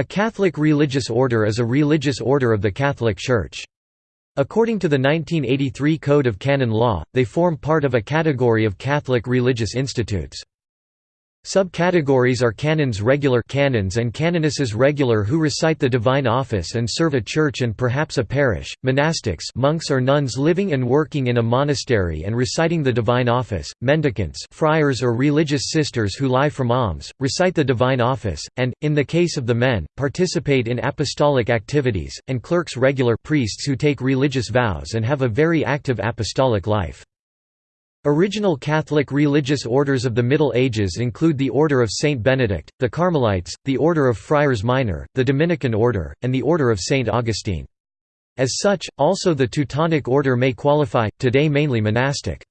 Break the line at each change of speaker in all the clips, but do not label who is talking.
A Catholic religious order is a religious order of the Catholic Church. According to the 1983 Code of Canon Law, they form part of a category of Catholic religious institutes. Subcategories are canons regular canons and canonesses regular who recite the divine office and serve a church and perhaps a parish, monastics monks or nuns living and working in a monastery and reciting the divine office, mendicants friars or religious sisters who lie from alms, recite the divine office, and, in the case of the men, participate in apostolic activities, and clerks regular priests who take religious vows and have a very active apostolic life. Original Catholic religious orders of the Middle Ages include the Order of Saint Benedict, the Carmelites, the Order of Friars Minor, the Dominican Order, and the Order of Saint Augustine. As such, also the Teutonic Order may qualify, today mainly monastic.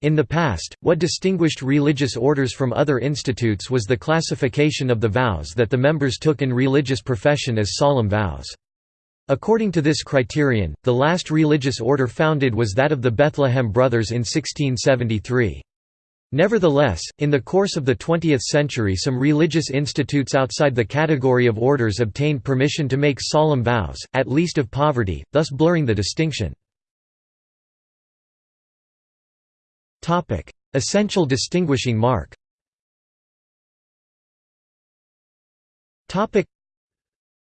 In the past, what distinguished religious orders from other institutes was the classification of the vows that the members took in religious profession as solemn vows. According to this criterion, the last religious order founded was that of the Bethlehem Brothers in 1673. Nevertheless, in the course of the 20th century some religious institutes outside the category of orders obtained permission to make solemn vows, at least of poverty, thus blurring the distinction. Essential distinguishing mark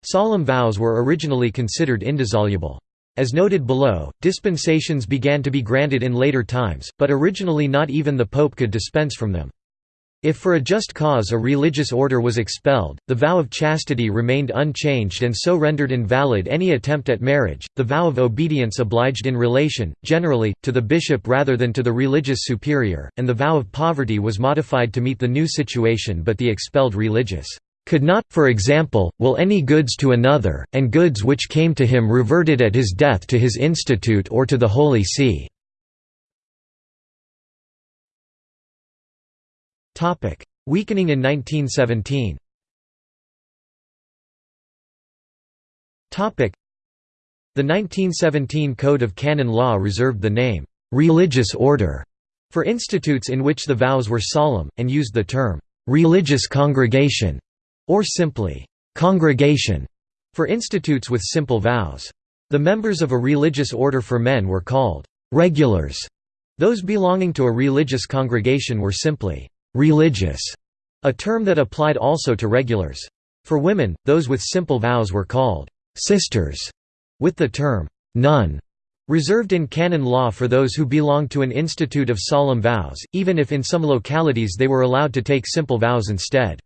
Solemn vows were originally considered indissoluble. As noted below, dispensations began to be granted in later times, but originally not even the Pope could dispense from them. If for a just cause a religious order was expelled, the vow of chastity remained unchanged and so rendered invalid any attempt at marriage. The vow of obedience obliged in relation, generally, to the bishop rather than to the religious superior, and the vow of poverty was modified to meet the new situation but the expelled religious could not, for example, will any goods to another, and goods which came to him reverted at his death to his institute or to the Holy See." Weakening in 1917 The 1917 Code of Canon Law reserved the name, "'religious order' for institutes in which the vows were solemn, and used the term, "'religious congregation' or simply, congregation, for institutes with simple vows. The members of a religious order for men were called regulars. Those belonging to a religious congregation were simply religious, a term that applied also to regulars. For women, those with simple vows were called sisters, with the term nun reserved in canon law for those who belonged to an institute of solemn vows, even if in some localities they were allowed to take simple vows instead.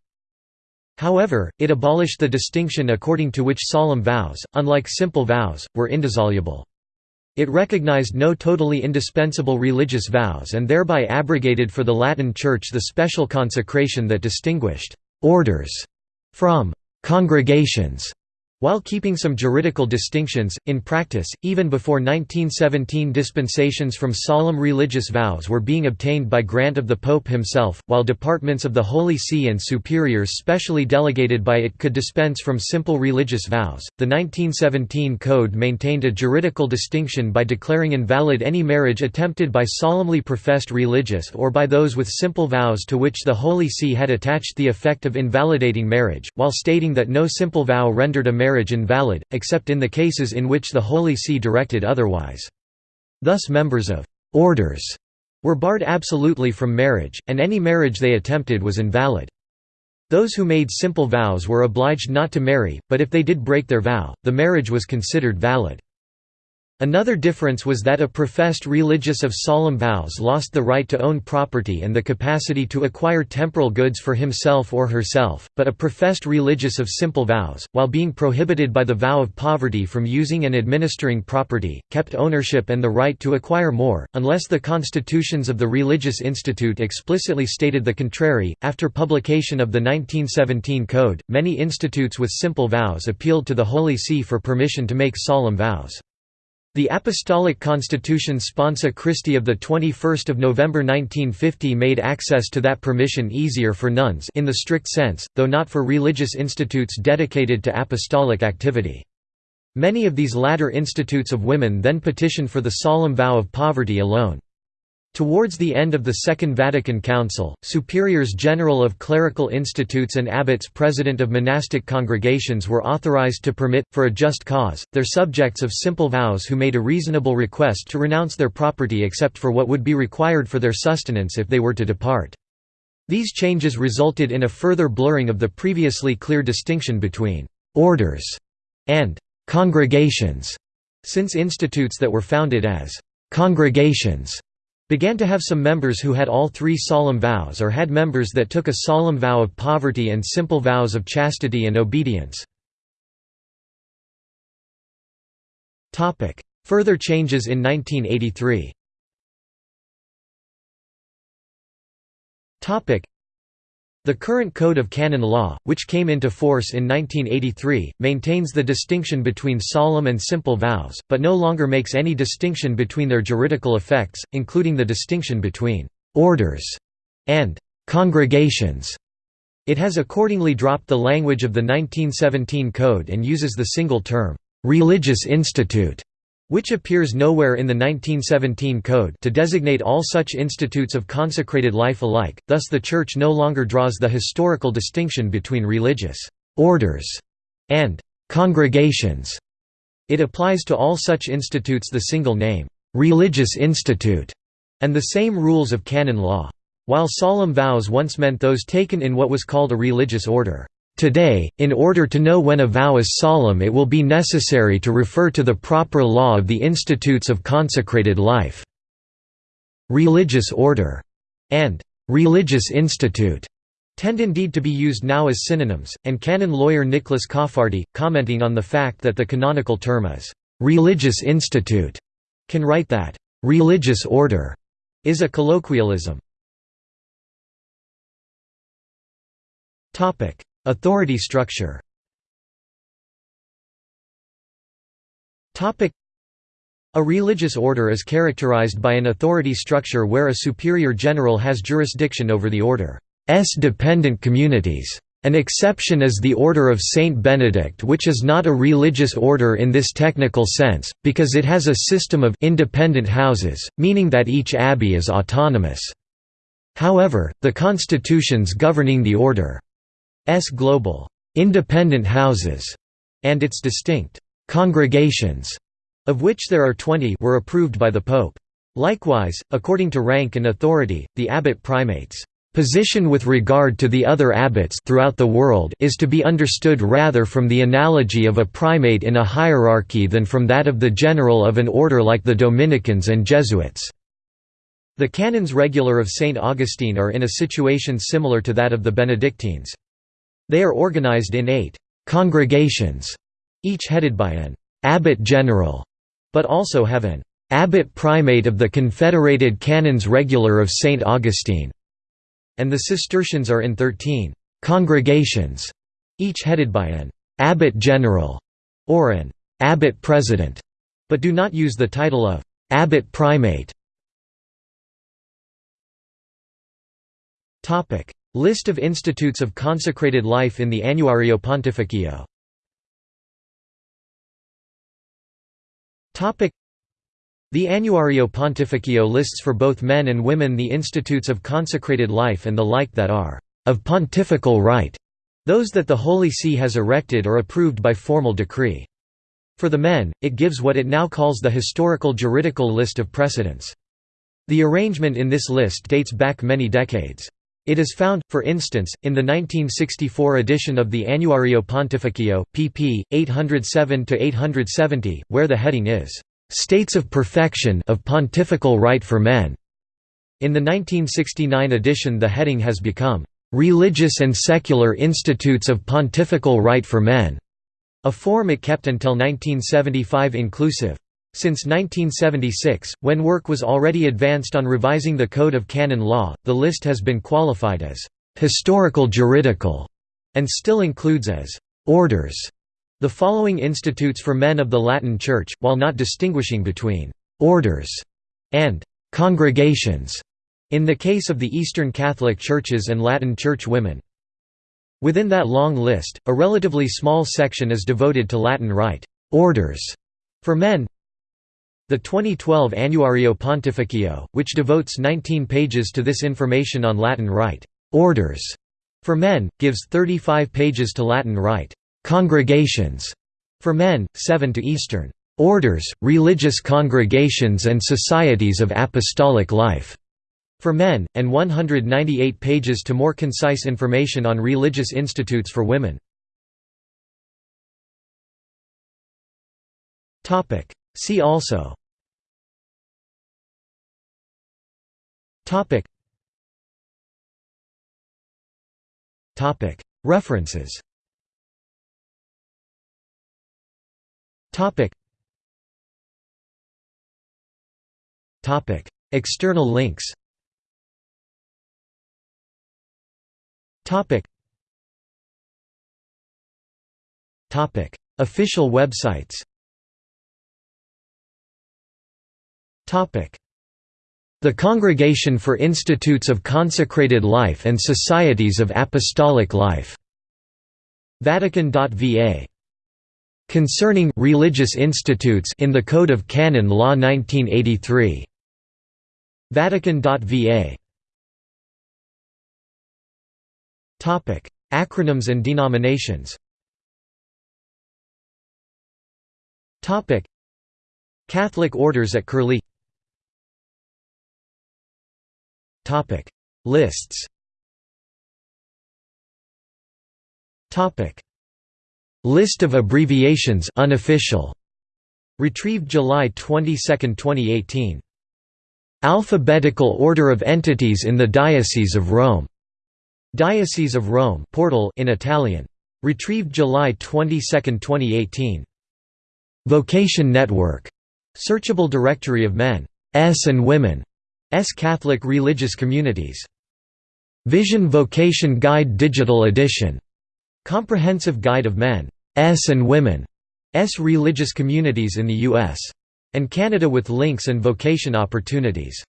However, it abolished the distinction according to which solemn vows, unlike simple vows, were indissoluble. It recognized no totally indispensable religious vows and thereby abrogated for the Latin Church the special consecration that distinguished «orders» from «congregations» While keeping some juridical distinctions, in practice, even before 1917 dispensations from solemn religious vows were being obtained by grant of the Pope himself, while departments of the Holy See and superiors specially delegated by it could dispense from simple religious vows. The 1917 Code maintained a juridical distinction by declaring invalid any marriage attempted by solemnly professed religious or by those with simple vows to which the Holy See had attached the effect of invalidating marriage, while stating that no simple vow rendered a marriage marriage invalid, except in the cases in which the Holy See directed otherwise. Thus members of «orders» were barred absolutely from marriage, and any marriage they attempted was invalid. Those who made simple vows were obliged not to marry, but if they did break their vow, the marriage was considered valid. Another difference was that a professed religious of solemn vows lost the right to own property and the capacity to acquire temporal goods for himself or herself, but a professed religious of simple vows, while being prohibited by the vow of poverty from using and administering property, kept ownership and the right to acquire more, unless the constitutions of the religious institute explicitly stated the contrary. After publication of the 1917 Code, many institutes with simple vows appealed to the Holy See for permission to make solemn vows. The Apostolic Constitution Sponsa Christi of 21 November 1950 made access to that permission easier for nuns in the strict sense, though not for religious institutes dedicated to apostolic activity. Many of these latter institutes of women then petitioned for the solemn vow of poverty alone. Towards the end of the Second Vatican Council, superiors general of clerical institutes and abbots president of monastic congregations were authorized to permit, for a just cause, their subjects of simple vows who made a reasonable request to renounce their property except for what would be required for their sustenance if they were to depart. These changes resulted in a further blurring of the previously clear distinction between «orders» and «congregations», since institutes that were founded as «congregations» began to have some members who had all three solemn vows or had members that took a solemn vow of poverty and simple vows of chastity and obedience. Further changes in 1983 the current Code of Canon Law, which came into force in 1983, maintains the distinction between solemn and simple vows, but no longer makes any distinction between their juridical effects, including the distinction between «orders» and «congregations». It has accordingly dropped the language of the 1917 Code and uses the single term «religious institute» which appears nowhere in the 1917 Code to designate all such institutes of consecrated life alike, thus the Church no longer draws the historical distinction between religious «orders» and «congregations». It applies to all such institutes the single name, «religious institute», and the same rules of canon law. While solemn vows once meant those taken in what was called a religious order. Today, in order to know when a vow is solemn it will be necessary to refer to the proper law of the Institutes of Consecrated Life. Religious order and religious institute tend indeed to be used now as synonyms, and canon lawyer Nicholas Cafardi, commenting on the fact that the canonical term is «religious institute», can write that «religious order» is a colloquialism. Authority structure a religious order is characterized by an authority structure where a superior general has jurisdiction over the order's dependent communities. An exception is the Order of Saint Benedict which is not a religious order in this technical sense, because it has a system of independent houses, meaning that each abbey is autonomous. However, the constitutions governing the order global independent houses and its distinct congregations, of which there are 20 were approved by the Pope. Likewise, according to rank and authority, the abbot primate's position with regard to the other abbots throughout the world is to be understood rather from the analogy of a primate in a hierarchy than from that of the general of an order like the Dominicans and Jesuits. The canons regular of St. Augustine are in a situation similar to that of the Benedictines. They are organized in eight «congregations», each headed by an «abbot general», but also have an «abbot primate of the Confederated Canons Regular of St. Augustine», and the Cistercians are in thirteen «congregations», each headed by an «abbot general» or an «abbot president», but do not use the title of «abbot primate». List of institutes of consecrated life in the Annuario Pontificio The Annuario Pontificio lists for both men and women the institutes of consecrated life and the like that are of pontifical right, those that the Holy See has erected or approved by formal decree. For the men, it gives what it now calls the historical juridical list of precedents. The arrangement in this list dates back many decades. It is found, for instance, in the 1964 edition of the Annuario Pontificio, pp. 807–870, where the heading is, "'States of Perfection of Pontifical Right for Men". In the 1969 edition the heading has become, "'Religious and Secular Institutes of Pontifical Right for Men", a form it kept until 1975 inclusive. Since 1976, when work was already advanced on revising the Code of Canon Law, the list has been qualified as «historical juridical» and still includes as «orders» the following institutes for men of the Latin Church, while not distinguishing between «orders» and «congregations» in the case of the Eastern Catholic Churches and Latin Church women. Within that long list, a relatively small section is devoted to Latin Rite orders for men, The 2012 Annuario Pontificio, which devotes 19 pages to this information on Latin Rite. Orders for men, gives 35 pages to Latin Rite. Congregations for men, 7 to Eastern. Orders, religious congregations and societies of apostolic life for men, and 198 pages to more concise information on religious institutes for women. See also References Topic. Topic. External links Topic. Topic. Official websites The Congregation for Institutes of Consecrated Life and Societies of Apostolic Life. Vatican.va. Concerning religious institutes in the Code of Canon Law 1983. Vatican.va. Topic: Acronyms and denominations. Topic: Catholic orders at Curlie. Topic: Lists. Topic: List of abbreviations unofficial. Retrieved July 22, 2018. Alphabetical order of entities in the Diocese of Rome. Diocese of Rome portal in Italian. Retrieved July 22, 2018. Vocation Network. Searchable directory of men S and women Catholic religious communities. Vision Vocation Guide Digital Edition. Comprehensive Guide of Men S and Women S religious communities in the U.S. and Canada with links and vocation opportunities.